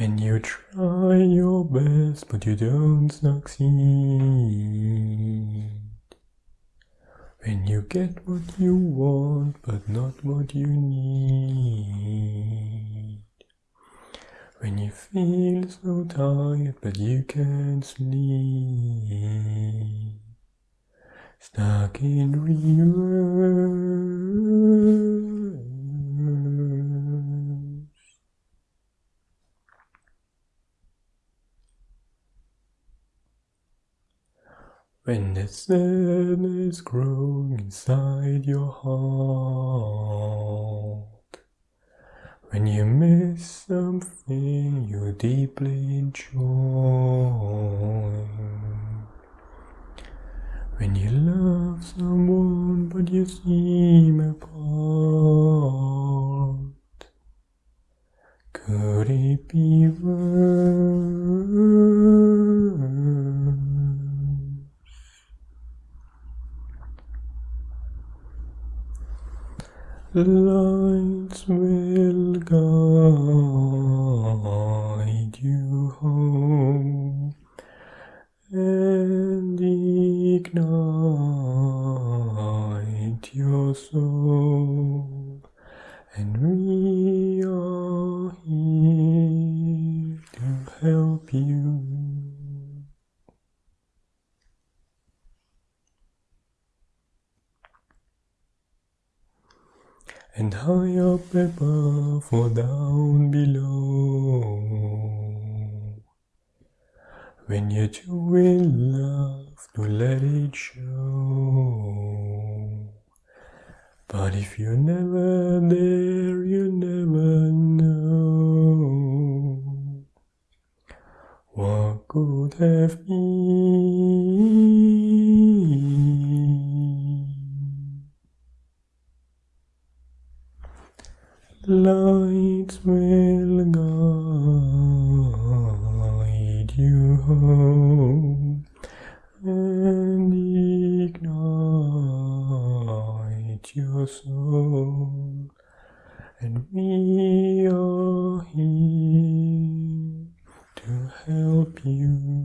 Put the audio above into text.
When you try your best but you don't succeed. When you get what you want but not what you need. When you feel so tired but you can't sleep. Stuck in reverse. When the sadness grows inside your heart, when you miss something you deeply enjoy, when you love someone but you seem apart, could it be worse? Lights will guide you home and ignite your soul, and we are here to help you. And high up above or down below. When you're too in love to let it show. But if you're never there, you never know what could have been. Lights will guide you home and ignite your soul, and we are here to help you.